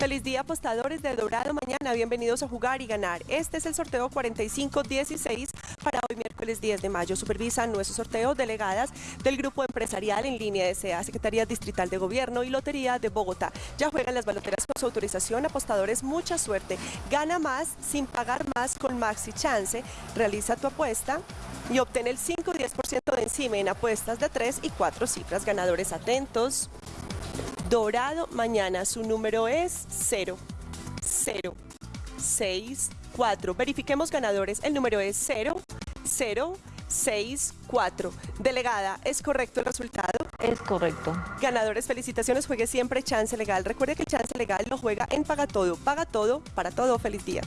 Feliz día apostadores de Dorado mañana, bienvenidos a jugar y ganar. Este es el sorteo 4516 para hoy miércoles 10 de mayo. Supervisan nuestro sorteo delegadas del Grupo Empresarial en línea de SEA, Secretaría Distrital de Gobierno y Lotería de Bogotá. Ya juegan las baloteras con su autorización, apostadores, mucha suerte. Gana más sin pagar más con Maxi Chance. Realiza tu apuesta y obtén el 5 10% de encima en apuestas de 3 y 4 cifras. Ganadores atentos. Dorado mañana, su número es 0, 0, 6, 4. Verifiquemos ganadores, el número es 0, 0, 6, 4. Delegada, ¿es correcto el resultado? Es correcto. Ganadores, felicitaciones, juegue siempre Chance Legal. Recuerde que Chance Legal lo juega en Paga Todo. Paga Todo, para todo, feliz día.